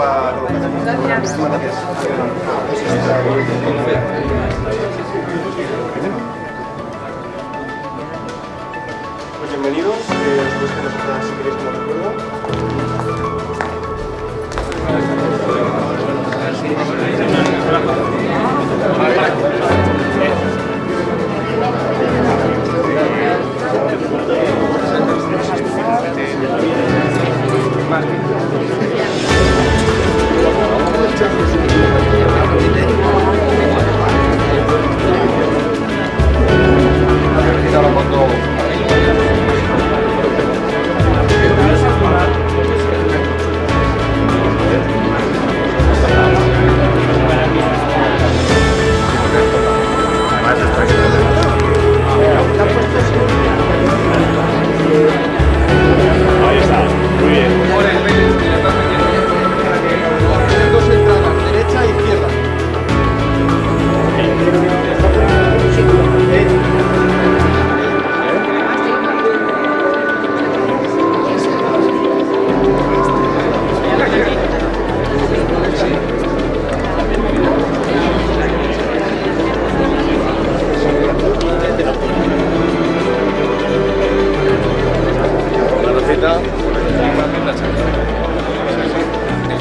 Pues bienvenidos, eh, si queréis como recuerdo.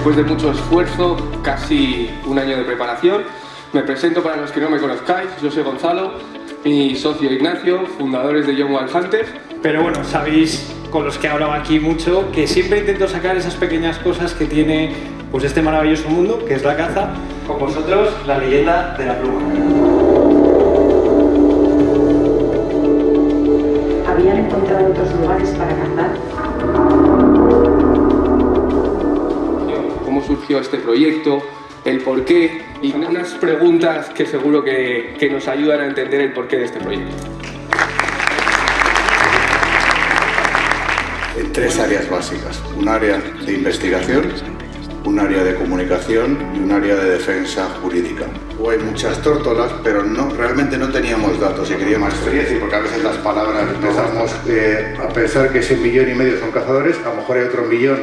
Después de mucho esfuerzo, casi un año de preparación, me presento para los que no me conozcáis, yo soy Gonzalo, mi socio Ignacio, fundadores de Young Wild Hunters. Pero bueno, sabéis con los que he hablado aquí mucho que siempre intento sacar esas pequeñas cosas que tiene pues este maravilloso mundo, que es la caza. Con vosotros, la leyenda de la pluma. ¿Habían encontrado otros lugares para cazar? Surgió este proyecto, el porqué y unas preguntas que seguro que, que nos ayudan a entender el porqué de este proyecto. en tres áreas básicas. Un área de investigación, un área de comunicación y un área de defensa jurídica. Hay muchas tórtolas, pero no, realmente no teníamos datos y queríamos experiencia, porque a veces las palabras empezamos eh, a pensar que ese millón y medio son cazadores, a lo mejor hay otro millón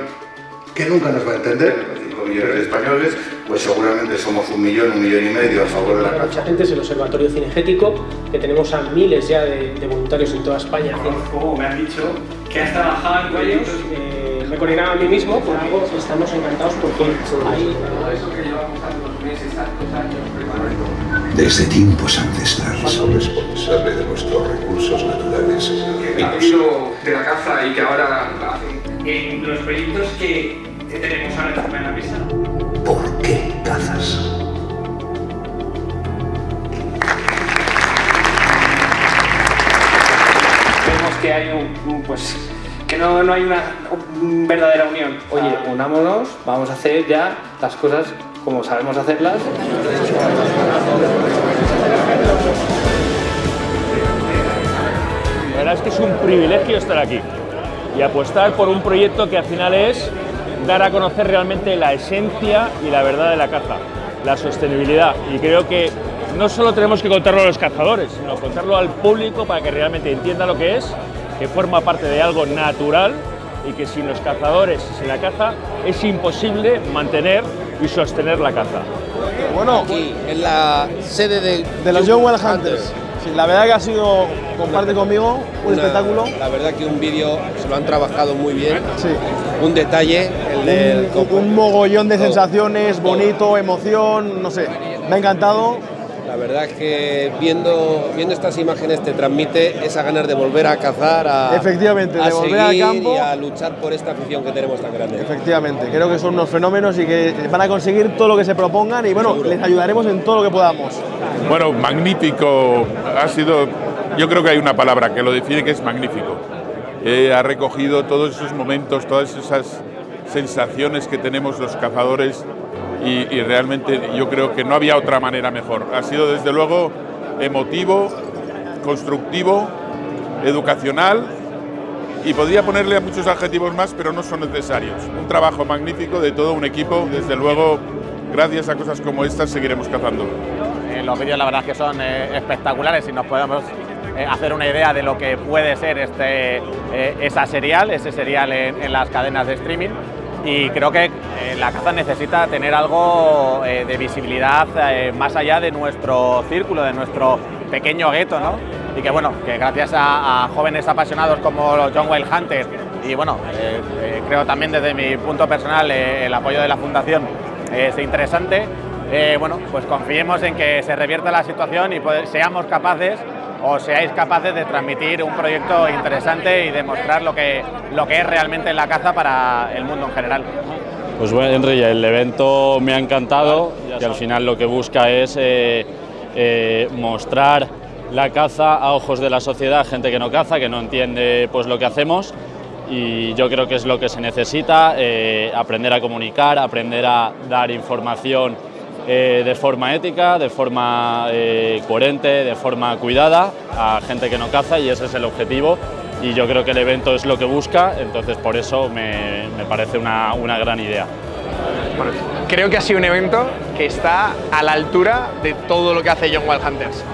que nunca nos va a entender, 5 millones de españoles, pues seguramente somos un millón, un millón y medio a favor de la caza. Mucha gente es el Observatorio Cinegético, que tenemos a miles ya de, de voluntarios en toda España. Como me han dicho que has trabajado en proyectos... Eh, me coordinaba a mí mismo, por algo estamos encantados porque hay Desde tiempos ancestrales. responsable de nuestros recursos naturales. El de la caza y que ahora hacen En los proyectos que, que tenemos ahora encima de la mesa, ¿Por qué cazas? vemos que hay un, un, pues que no, no hay una un verdadera unión. Oye, unámonos, vamos a hacer ya las cosas como sabemos hacerlas. La verdad es que es un privilegio estar aquí y apostar por un proyecto que al final es dar a conocer realmente la esencia y la verdad de la caza, la sostenibilidad. Y creo que no solo tenemos que contarlo a los cazadores, sino contarlo al público para que realmente entienda lo que es, que forma parte de algo natural y que sin los cazadores y sin la caza es imposible mantener y sostener la caza. Bueno, aquí en la sede de, de los Young Wild Hunters. Sí, la verdad que ha sido, comparte conmigo, un Una- espectáculo. La verdad que un vídeo se lo han trabajado muy bien. Sí. Un detalle, el del Un, un mogollón de sensaciones, bonito, emoción, no sé. Me ha encantado. La verdad es que viendo, viendo estas imágenes te transmite esa ganas de volver a cazar, a, Efectivamente, a de volver al campo. y a luchar por esta afición que tenemos tan grande. Efectivamente, creo que son unos fenómenos y que van a conseguir todo lo que se propongan y bueno, les ayudaremos en todo lo que podamos. Bueno, magnífico. Ha sido, yo creo que hay una palabra que lo define que es magnífico. Ha recogido todos esos momentos, todas esas sensaciones que tenemos los cazadores y, y realmente yo creo que no había otra manera mejor. Ha sido desde luego emotivo, constructivo, educacional y podría ponerle a muchos adjetivos más, pero no son necesarios. Un trabajo magnífico de todo un equipo, desde luego, gracias a cosas como estas seguiremos cazando. Los vídeos la verdad es que son eh, espectaculares y nos podemos eh, hacer una idea de lo que puede ser este, eh, esa serial, ese serial en, las cadenas de streaming. Y creo que la caza necesita tener algo de visibilidad más allá de nuestro círculo, de nuestro pequeño gueto, ¿no? y que bueno, que gracias a, jóvenes apasionados como John Wayne Hunter y bueno, creo también desde mi punto personal el apoyo de la Fundación es interesante, bueno, pues confiemos en que se revierta la situación y seamos capaces o seáis capaces de transmitir un proyecto interesante y demostrar lo que, lo que es realmente la caza para el mundo en general. Pues bueno, Henry, el evento me ha encantado y al final lo que busca es eh, eh, mostrar la caza a ojos de la sociedad, gente que no caza, que no entiende pues, lo que hacemos y yo creo que es lo que se necesita, eh, aprender a comunicar, aprender a dar información de forma ética, de forma coherente, de forma cuidada a gente que no caza y ese es el objetivo y yo creo que el evento es lo que busca, entonces por eso me, parece una, gran idea. creo que ha sido un evento que está a la altura de todo lo que hace John Wild Hunters.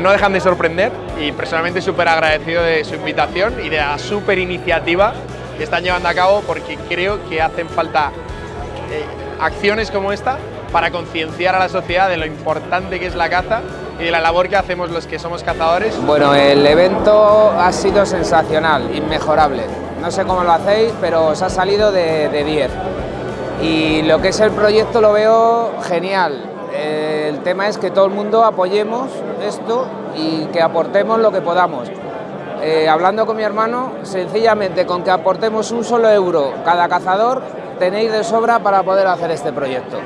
No dejan de sorprender y personalmente súper agradecido de su invitación y de la súper iniciativa que están llevando a cabo porque creo que hacen falta eh, acciones como esta para concienciar a la sociedad de lo importante que es la caza y la labor que hacemos los que somos cazadores. Bueno, el evento ha sido sensacional, inmejorable. No sé cómo lo hacéis, pero os ha salido de 10. y lo que es el proyecto lo veo genial. El tema es que todo el mundo apoyemos esto y que aportemos lo que podamos. Eh, hablando con mi hermano, sencillamente con que aportemos un solo euro cada cazador, tenéis de sobra para poder hacer este proyecto.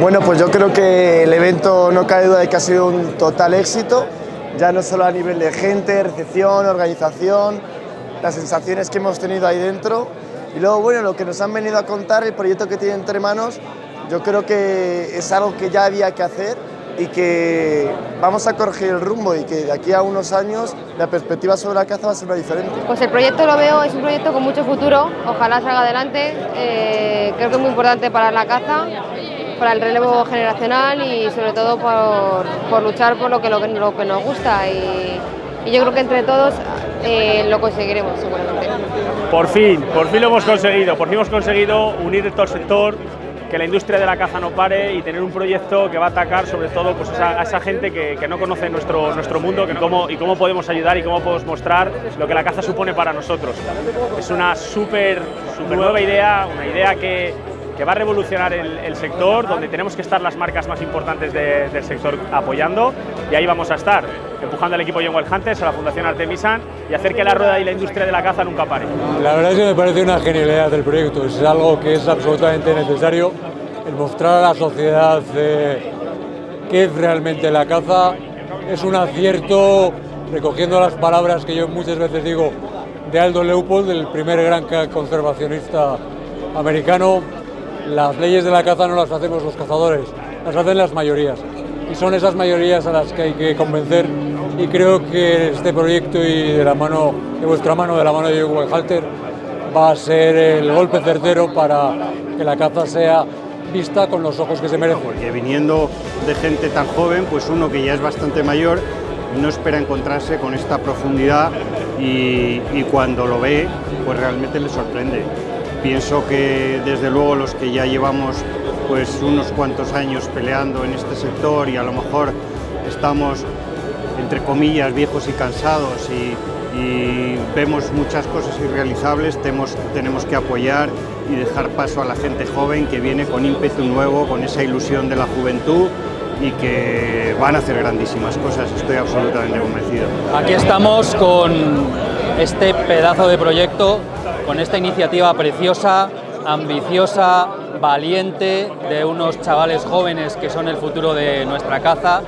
Bueno, pues yo creo que el evento no cae duda de que ha sido un total éxito, ya no solo a nivel de gente, recepción, organización, las sensaciones que hemos tenido ahí dentro y luego, bueno, lo que nos han venido a contar, el proyecto que tienen entre manos, yo creo que es algo que ya había que hacer y que vamos a corregir el rumbo y que de aquí a unos años la perspectiva sobre la caza va a ser una diferente. Pues el proyecto lo veo, es un proyecto con mucho futuro, ojalá salga adelante, eh, creo que es muy importante para la caza, para el relevo generacional y sobre todo por, luchar por lo que, lo, que nos gusta y, yo creo que entre todos eh, lo conseguiremos seguramente. Por fin, por fin lo hemos conseguido, por fin hemos conseguido unir todo el sector, que la industria de la caza no pare y tener un proyecto que va a atacar sobre todo pues, a, esa gente que, no conoce nuestro, nuestro mundo que cómo, y cómo podemos ayudar y cómo podemos mostrar lo que la caza supone para nosotros. Es una súper nueva idea, una idea que, que va a revolucionar el, sector, donde tenemos que estar las marcas más importantes del sector apoyando y ahí vamos a estar, empujando al equipo Young Wild Hunters, a la Fundación Artemisan y hacer que la rueda y la industria de la caza nunca pare. La verdad es que me parece una genialidad del proyecto, es algo que es absolutamente necesario, el mostrar a la sociedad eh, qué es realmente la caza, es un acierto, recogiendo las palabras que yo muchas veces digo de Aldo Leopold, el primer gran conservacionista americano, las leyes de la caza no las hacemos los cazadores, las hacen las mayorías. Y son esas mayorías a las que hay que convencer y creo que este proyecto y de la mano, de vuestra mano, de la mano de Hugo Halter, va a ser el golpe certero para que la caza sea vista con los ojos que se merece. Porque viniendo de gente tan joven, pues uno que ya es bastante mayor no espera encontrarse con esta profundidad y, y cuando lo ve, pues realmente le sorprende. Pienso que desde luego los que ya llevamos pues unos cuantos años peleando en este sector y a lo mejor estamos entre comillas viejos y cansados y, vemos muchas cosas irrealizables, tenemos, tenemos que apoyar y dejar paso a la gente joven que viene con ímpetu nuevo, con esa ilusión de la juventud y que van a hacer grandísimas cosas, estoy absolutamente convencido. Aquí estamos con este pedazo de proyecto con esta iniciativa preciosa, ambiciosa, valiente, de unos chavales jóvenes que son el futuro de nuestra caza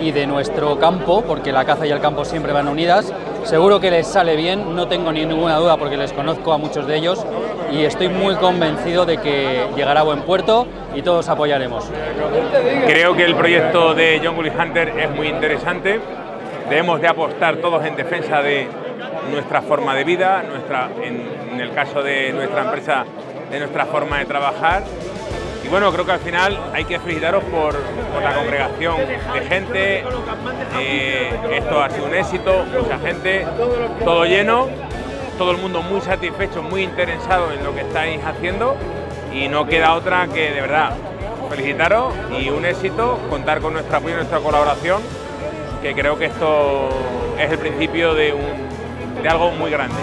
y de nuestro campo, porque la caza y el campo siempre van unidas. Seguro que les sale bien, no tengo ninguna duda porque les conozco a muchos de ellos y estoy muy convencido de que llegará a buen puerto y todos apoyaremos. Creo que el proyecto de John Willis Hunter es muy interesante. Debemos de apostar todos en defensa de nuestra forma de vida, nuestra, en, el caso de nuestra empresa, de nuestra forma de trabajar. Y bueno, creo que al final hay que felicitaros por, la congregación de gente. Eh, esto ha sido un éxito, mucha gente, todo lleno, todo el mundo muy satisfecho, muy interesado en lo que estáis haciendo y no queda otra que de verdad felicitaros y un éxito, contar con nuestro apoyo y nuestra colaboración que creo que esto es el principio de, un, de algo muy grande.